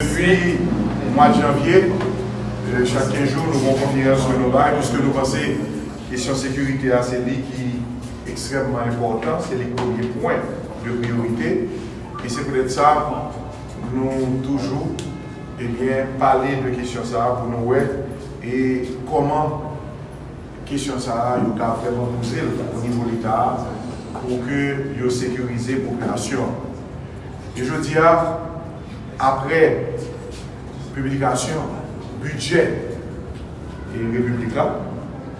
Depuis le mois de janvier, euh, chaque jour, nous avons conférence sur nos bails parce que nous pensons que la question de sécurité à c'est qui est extrêmement important, c'est le premier point de priorité. Et c'est peut-être ça, nous toujours eh bien, parler de question ça pour nous voir et comment question ça nous a vraiment posé au niveau de l'État pour que nous sécuriser la population. Et je dis à après publication, budget et République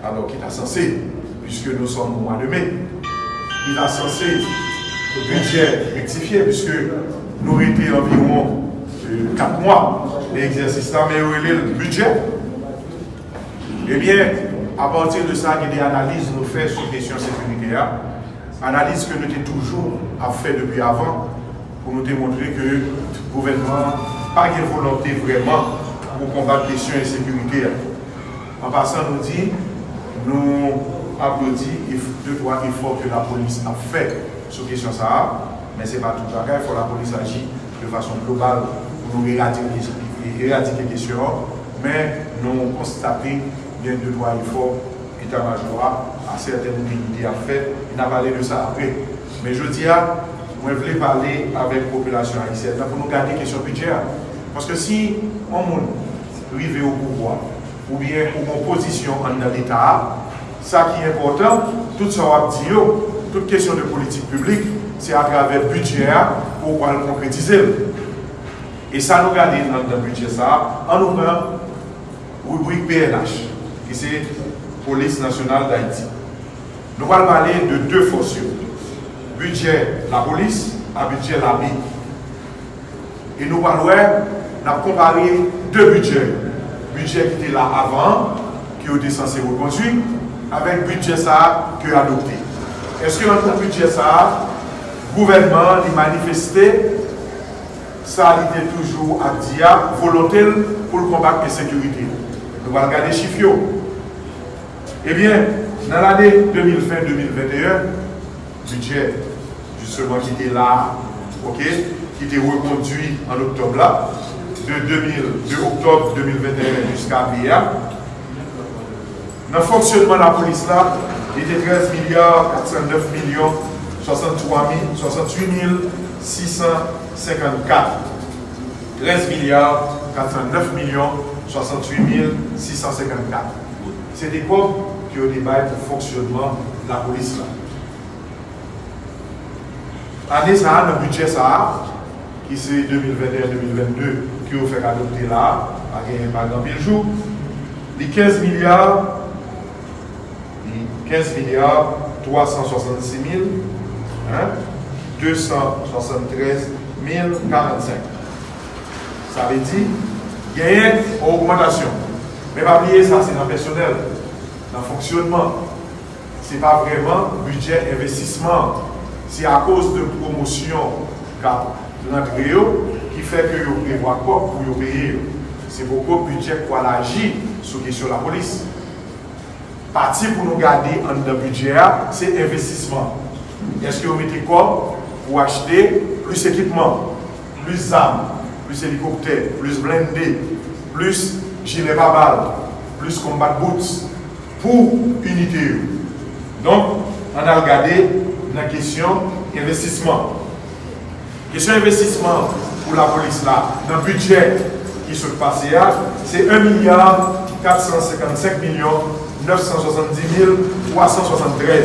alors qu'il est censé, puisque nous sommes au mois de mai, il est censé le budget rectifié, puisque nous étions environ 4 euh, mois d'exercice là, mais il le budget. Eh bien, à partir de ça, il y a des analyses nous faisons sur la question sécuritaire, analyse que nous avons toujours fait depuis avant, pour nous démontrer que pas de volonté vraiment pour combattre la question de sécurité. En passant, nous dit, nous applaudissons deux, trois efforts que la police a fait sur la question ça, mais ce n'est pas tout le il faut que la police agisse de façon globale pour nous éradiquer la question, mais nous constatons bien deux, trois efforts état-major à certaines unités à faire. Il n'a de ça après. Mais je dis, je voulais parler avec la population haïtienne pour nous garder question budget. Parce que si on arrive au pouvoir, ou bien pour une position dans l'État, ça qui est important, tout ça va toute question de politique publique, c'est à travers le budget pour le concrétiser. Et ça nous garde dans le budget ça, en nous prenant rubrique PNH, qui c'est Police nationale d'Haïti. Nous allons parler de deux fonctions. Budget la police et budget l'armée. Et nous allons comparer deux budgets. Budget qui était là avant, qui était censé reconduire, avec budget ça qui est adopté. Est-ce que dans le budget ça, le gouvernement a manifesté ça a été toujours à dire volonté pour combattre la sécurité. Nous allons regarder les chiffres. Eh bien, dans l'année 2020-2021, budget justement qui était là, ok, qui était reconduit en octobre là, de, 2000, de octobre 2021 jusqu'à hier, dans le fonctionnement de la police là, il était 13 milliards 409 millions 63 68 654. 13 milliards 409 millions 68 654. C'est des quoi qui ont débat pour le fonctionnement de la police là? Année ça, le budget ça, qui c'est 2021-2022, qui ont fait adopter là, par exemple, le jour, les 15 milliards, 15 milliards 366 000, 273 045. Ça veut dire, il y a une augmentation. Mais pas oublier ça, c'est dans le personnel, dans le fonctionnement. Ce n'est pas vraiment budget investissement. C'est à cause de promotion qui fait que vous prévoit quoi pour vous payer. C'est beaucoup de budget pour agir sur la de police. Parti pour nous garder en budget, c'est investissement. Est-ce que vous mettez quoi pour acheter plus d'équipement, plus d'armes, plus d'hélicoptères, plus blindés, plus gilet pas plus combat boots pour unité. Donc, on a regardé la question investissement. Question investissement pour la police là, dans le budget qui se passe là, c'est 1 milliard 455 millions 970 373.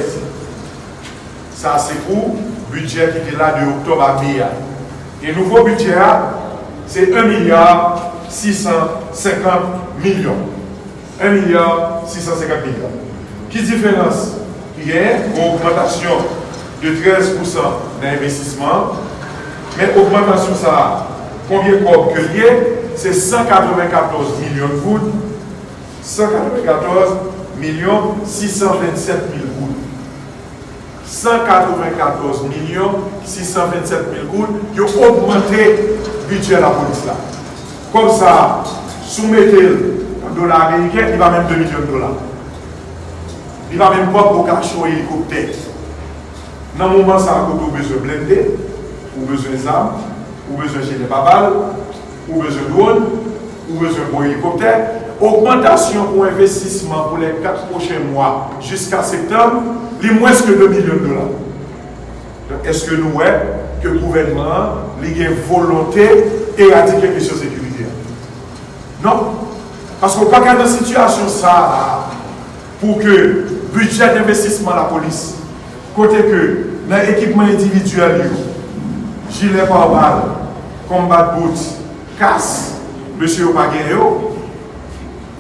Ça, c'est pour le budget qui était là de octobre à mai. Et le nouveau budget, c'est 1 milliard 650 millions. 1 milliard 650 millions. Qui différence? Il y a une augmentation de 13% d'investissement, mais augmentation ça, combien de que C'est 194 millions de gouttes, 194 millions 627 000 gouttes. 194 millions 627 000 gouttes qui ont augmenté le budget de la police là. Comme ça, soumettez un dollar américain, il va même 2 millions de dollars. Il va même pas pour cacher hélicoptère. Dans le moment, ça a besoin de blindé, ou besoin d'armes, ou besoin de des babales, ou besoin de drone, ou besoin de hélicoptère. Augmentation pour investissement pour les 4 prochains mois jusqu'à septembre, les moins que 2 millions de dollars. Est-ce que nous voyons que le gouvernement a une volonté d'éradiquer la question sécurité? Non. Parce qu'on pas dans une situation ça pour que le budget d'investissement de la police, Kote ke nan ekipman individual yo, jile parbal, kombat bout, kas, monsye yo pa gen yo,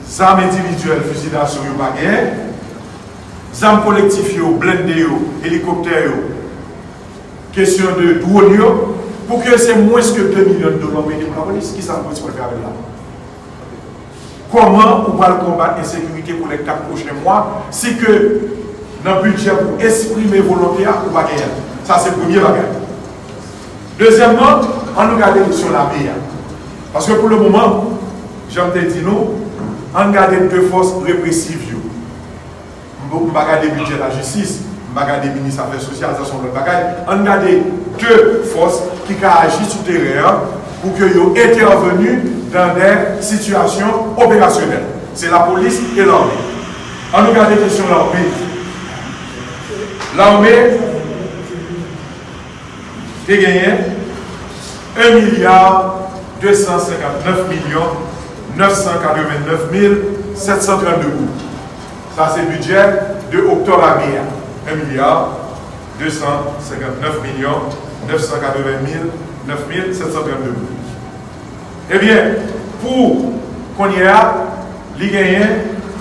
zam individuel fusilasyon yo pa gen, zam kolektif yo, blende yo, helikopter yo, kesyon de drone yo, pou ke se mweske 2 milyon dolan meni pou la polis, ki sa mwen se pou le fè la? Koman ou pa le kombat insekurite pou lèk ta proche mwa, se ke dans le budget pour exprimer volonté ou pas Ça, c'est le premier bagage. Deuxièmement, on nous regarde sur la meilleure. Parce que pour le moment, j'aime te dire nous, on regarde deux forces répressives. On va regarder le budget de la justice, on regarder le ministère des Affaires sociales, on regarde deux forces qui agissent sur le terrain pour qu'ils aient intervenu dans des situations opérationnelles. C'est la police et l'armée. On regarde la question de l'armée. L'armée a gagné 1 milliard 259 millions 989 732 euros. Ça, c'est le budget de octobre à mai. 1 milliard 259 millions 980 732 euros. Eh bien, pour qu'on y a, il gagné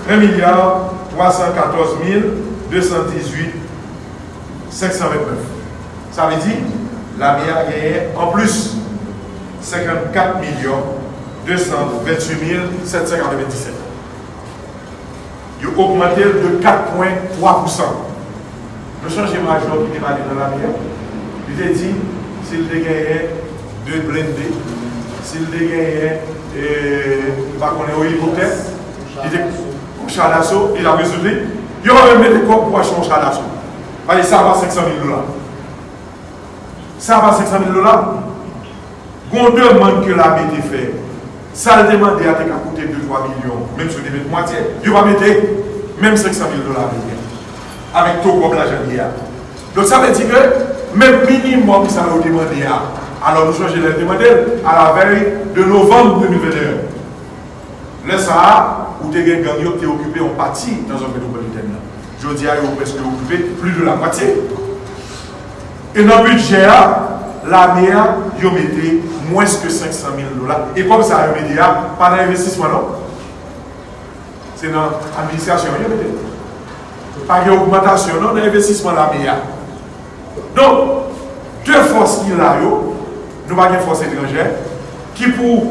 1 milliard 314 218 529. Ça veut dire, la meilleure a gagné en plus 54 millions 228 797. Il a augmenté de 4,3%. Le changement majeur qui est dans la meilleure, il a dit, s'il gagné deux blindés, s'il gagné, pas qu'on est au hélicoptère, il a d'assaut, il a résolu, il a même des corps pour acheter un. Ça va 500 000 dollars. Ça va 500 000 dollars. On demande que l'armée fait. Ça le demande à coûter 2-3 millions, même si on met moitié. Il va mettre même 500 000 dollars avec tout comme l'argent Donc ça veut dire que même minimum ça va demander alors nous changeons les demander à la veille de novembre 2021. Là ça, où tu es occupé en partie dans un métropolitain. je dis à eux presque occupé plus de la moitié. Et dans le budget, l'année, ils mettaient moins que 500 000 dollars. Et comme ça, ils mettaient pas d'investissement, non C'est dans l'administration, ils mettaient. Pas d'augmentation, non, d'investissement, l'année. Donc, deux forces qu'il a, nous avons une force étrangère qui pour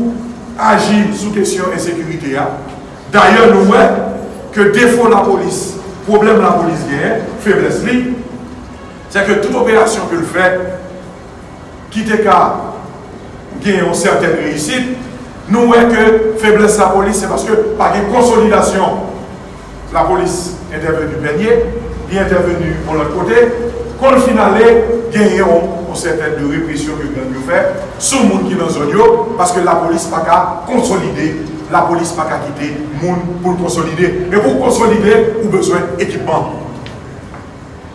agir sous question insécurité, d'ailleurs, nous voyons que défaut la police, problème la police gagne, faiblesse c'est que toute opération que le fait, qui est qu'à gagner une certaine réussite, nous voyons que faiblesse la police, c'est parce que par une consolidation, la police est intervenue dernier, il est intervenu pour l'autre côté, quand le final est, gagner une certaine répression que nous fait, sur le monde qui est dans zone, parce que la police n'a pas consolider la police n'a pas quitter monde pour consolider. Mais pour consolider, vous avez besoin d'équipement.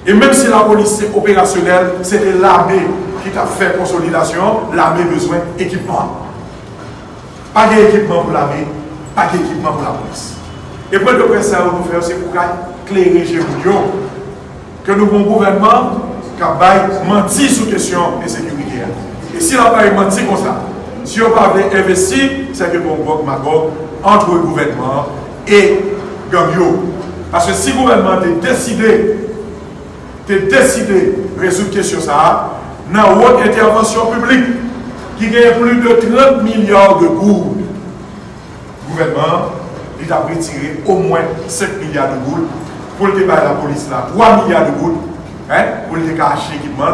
Et même si la police est opérationnelle, c'était l'armée qui a fait consolidation, l'armée a besoin d'équipement. Pas d'équipement pour l'armée, pas d'équipement pour la police. Et pour de presse à nous faire, c'est pour éclairer Géoudion que nous avons un gouvernement qui a menti sur question de sécurité. Et si la a menti comme ça, si on parle d'investir, c'est que bon Magog entre le gouvernement et Gambio. Parce que si le gouvernement a décidé, de décidé de résoudre la question, dans une intervention publique qui gagne plus de 30 milliards de gouttes, le gouvernement il a retiré au moins 5 milliards de gouttes pour le débat de la police là, 3 milliards de gouttes hein, pour le acheter l'équipement.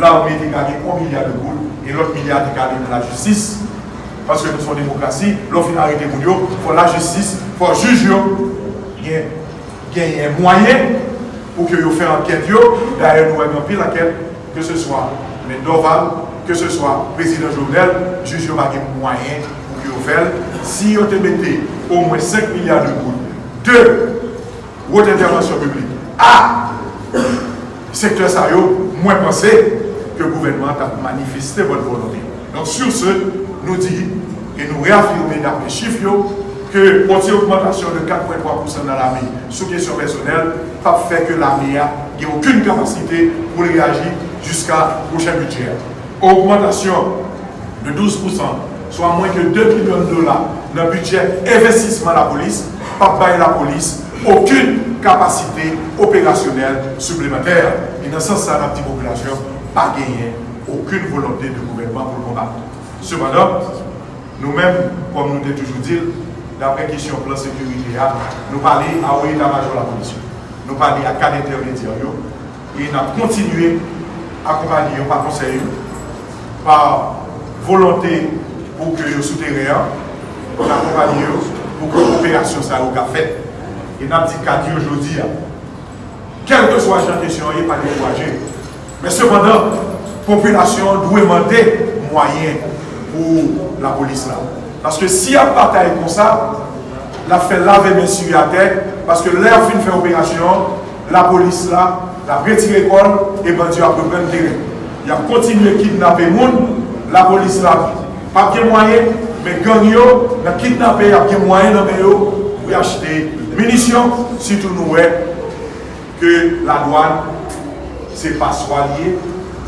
L'armée a gagné 1 milliard de gouttes et l'autre milliard qui est dans la justice. Parce que nous sommes démocratie, l'autre finit arrêter pour nous, il faut la justice, il faut juger. Il y a un moyen pour que vous fassiez enquête. D'ailleurs, nous avons pris laquelle, que ce soit Mendoval, que ce soit président Jovenel, juge a un moyen pour que vous fassiez. Si vous mettez au moins 5 milliards de gouttes, deux, votre intervention publique, à secteur ça, moins pensé, le gouvernement a manifesté votre volonté. Donc sur ce, nous dit et nous réaffirmons dans les chiffres que pour augmentation de 4,3% dans l'armée sous question personnelle, pas fait que l'armée n'ait aucune capacité pour réagir jusqu'à prochain budget. Augmentation de 12%, soit moins que 2 millions de dollars dans le budget investissement de la police, pas bailler la police aucune capacité opérationnelle supplémentaire. Et dans ce sens, la petite population pas gagné aucune volonté de gouvernement pour le combattre. Cependant, nous-mêmes, comme nous l'avons toujours dit, d'après question plan sécurité, nous parlons à l'état-major de la police. Nous parlons à cadre intermédiaire et nous avons continué à accompagner par conseil, par volonté pour que le souterrain, nous accompagner pour que l'opération soit faite. Et nous avons dit qu'à aujourd'hui, quel que soit la question, il n'y a pas découragé. Mais cependant, la population doit demander moyens pour la police là. Parce que si a bataille comme ça, la fait laver mes sur la tête, parce que l'air fin fait opération, la police là, la retiré l'école et ben Dieu a pris le terrain. Il a continué à kidnapper les gens, la police là, pas de moyens, mais gang yo, la kidnapper, il y a des moyens pour acheter munitions, surtout nous que la douane, c'est pas soigné,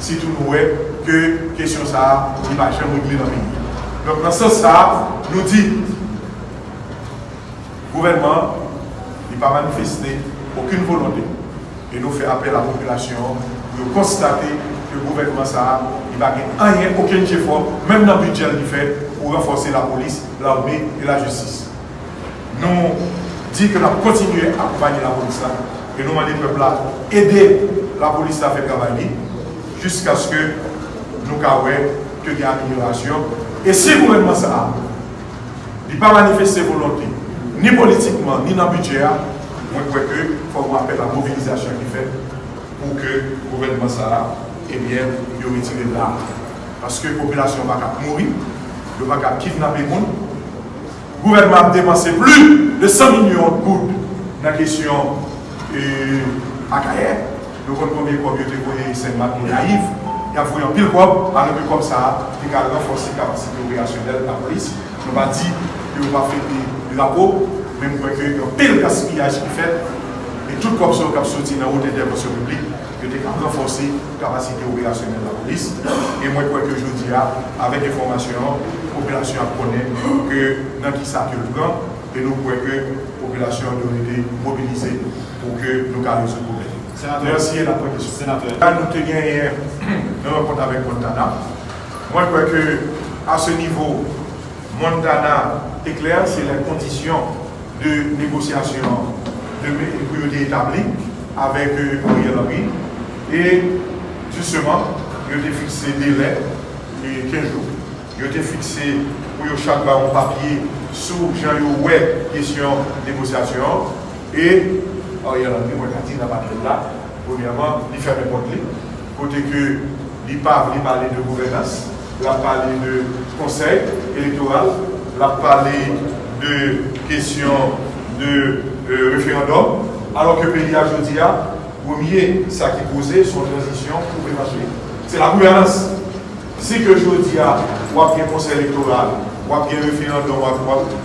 surtout nous que question ça, il va jamais régler dans le pays. Donc dans ce sens, nous dit, le gouvernement n'a pas manifesté aucune volonté. Et nous fait appel à la population pour constater que le gouvernement ça, il n'a rien, aucun effort, même dans le budget qu'il fait, pour renforcer la police, l'armée et la justice. Nous disons que nous continuer à accompagner la police et nous demandons au peuple là, aider la polis la fe travay li, jisk aske nou ka wè ke gen aminorasyon. E si gouvenman sa a, li pa manifeste volonté, ni politikman, ni nan budget, mwen kwe ke fò mwen apè la mobilizasyon ki fè pou ke gouvenman sa a, eh ebyen, yo retire la. Paske populasyon bak ap mouri, yo bak ap kidnap e moun, gouvenman ap demanse plu de 100 milyon goud nan kesyon euh, akayer, Nou kon konbe kob yo te koye isen mat moun naif, ya vouyon pil kob, anou bi kom sa, di ka renforsi kapasite operasyonel la polis. Nou ba di, yo pa fe de la kob, men mwen kwe yo pil gaspillaj ki fet, e tout kob so kap soti nan ou de devasyon publik, yo te ka renforsi kapasite operasyonel la polis. E mwen kwe ke jodi ya, avek informasyon, populasyon ap konen, ke nan ki sa ke l pran, e nou kwe ke populasyon yo te mobilize pou ke nou ka rezo kob. Problème. Merci la question. Sénateur. Là, nous avons gagné un rencontre avec Montana. Moi, je crois que à ce niveau, Montana est clair, c'est les conditions de négociation de priorité établies avec Ariel Henry. Et justement, il a fixé délai de 15 jours. Il a fixé pour chaque un papier sous Jean-Yowet question négociation. Et Ariel Henry, moi, je dit là, premièrement, il fait mes portes côté que il parle, de gouvernance, il a parlé de conseil électoral, il a parlé de questions de euh, référendum, alors que le pays aujourd'hui a premier, ça qui posait son transition pour marcher. C'est la gouvernance. Si que aujourd'hui a, ou bien conseil électoral, ou bien référendum,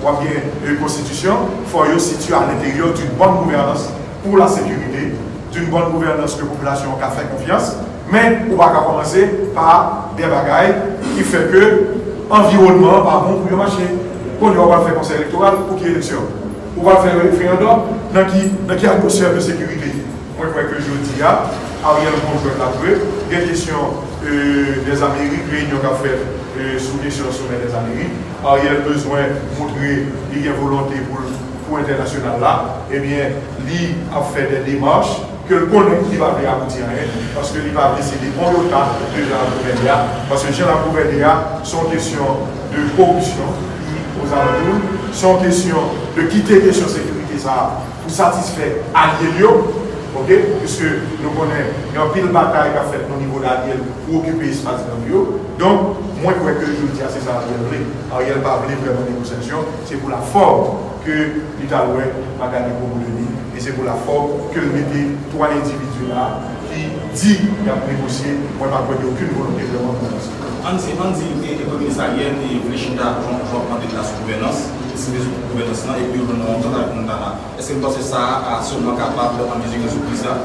ou bien une constitution, il faut situer à l'intérieur d'une bonne gouvernance pour la sécurité, d'une bonne gouvernance que la population a fait confiance, mais on va commencer par des bagailles qui fait que l'environnement pas bon pour le marché. Quand on va faire conseil électoral pour qui élection, on va faire un référendum dans qui, dans qui atmosphère de sécurité. Moi, je crois que je dis à Ariel Bonjour la jouer. Il y a question euh, des Amériques, réunion qu'a fait euh, sous question sommet des Amériques. Ariel besoin de montrer qu'il y a volonté pour international là, eh bien, lui a fait des démarches que le connaît qui va aboutir à rien, parce que il va décider le temps de Jean Gouvernia, parce que Jean Gouvernia, sont questions de corruption aux alentours, sont questions de quitter de sécurité ça pour satisfaire alliés ok, puisque nous connaissons, il y a pile bataille qui a fait au niveau d'Ariel pour occuper l'espace dans bio. Donc, moi, je crois que je dis, c'est ça Ariel voulait. Ariel pas vraiment négociation, c'est pour la forme que l'État a gagné pour vous E se pou la fok ke mette 3 individu la ki di yap negosye mwen pa kwenye okun volonté de l'organisme. An di ekonomisaryen e vlechida jwa pwante de la sou-gouvernance, se de sou-gouvernance nan e pi ou nan an tan nan nan. Eske mwen pense sa a souman kapab an vizik an sou-gouvernance la?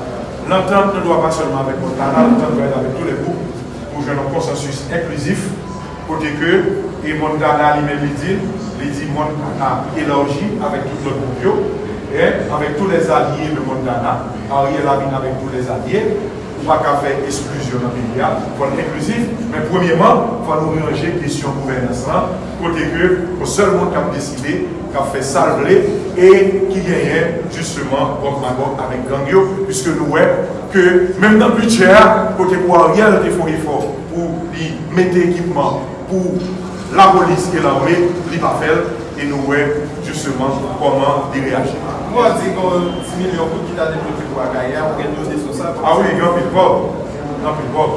L'entente ne doit pas seulement avec Montana, l'entente doit être avec tous les groupes pour jouer un consensus inclusif côté que et Montana lui-même il dit, il dit Montana élargi avec tout le groupe et avec tous les alliés de Montana, Ariel Lavin avec tous les alliés, pas qu'à faire exclusion dans le pays, il faut être inclusif, mais premièrement, il faut nous ranger question gouvernance, côté que le seul monde qui a décidé, qui a fait salver et qui gagnait justement contre Magog avec Gangio, puisque nous voyons que même dans le budget, côté pour Ariel, il faut effort pour mettre équipement pour la police et l'armée, il faire. Et nous voyons justement comment il Mwen an di kon 10 milyon pou ki ta deprepe pou Agaya, pou gen yon desosal. A ou, yon pil pop. Yon pil pop.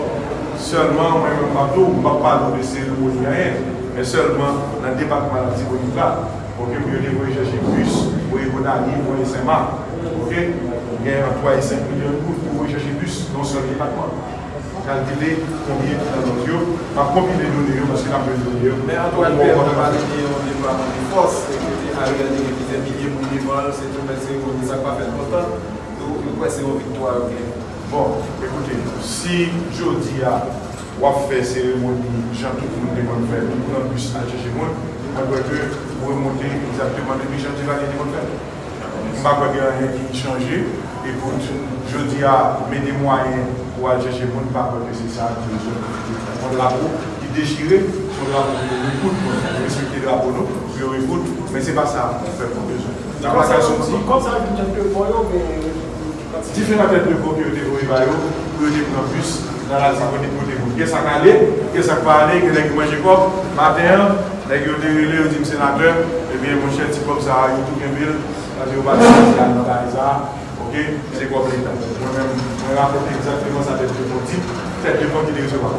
Sèlman, mwen mwen patou, mwen pa palou de sèl ou yon yon. Mwen sèlman, nan depakman la Tibonita, pou ke mwen yon yon jeche plus, pou yon yon ani, pou yon sema. Ok? Gen an 3 et 5 milyon pou yon jeche plus, non sèl depakman. Kalkile, konbye, nan yon yon, pa konbye de donye yon, paske nan pe donye yon. Men an do an pe, an do an pe, an do an pe, an do an pe, a regardé que des milliers de vivants, c'est tout, mais c'est ça n'a pas fait longtemps. Donc, pourquoi c'est une victoire Bon, écoutez, si jeudi ah, a ou fait cérémonie, Jean tout le monde demande faire, tout le monde plus à chercher moi, on doit que vous remontez exactement depuis Jean Tivalier demande faire. Je ne crois qu'il y a rien qui change. Et pour jeudi à mes moyens pour aller chercher moi, je ne crois que c'est ça qui est la coupe. Déchiré, pour respecter le nous, je mais ce n'est pas ça qu'on fait pour besoin. La dit. Comme ça, il y a un peu mais. Différentes têtes de qui pour le dans la côté. Qu'est-ce que ça qu'est-ce que ça va aller, qu'est-ce que manger quoi? Matin, les gens ont été au sénateur, bien mon cher comme ça, il tout un ville, parce que vous allez dans la ok, c'est quoi l'État Moi-même, je rapporte exactement sa tête de veau, tête de veau qui recevoir.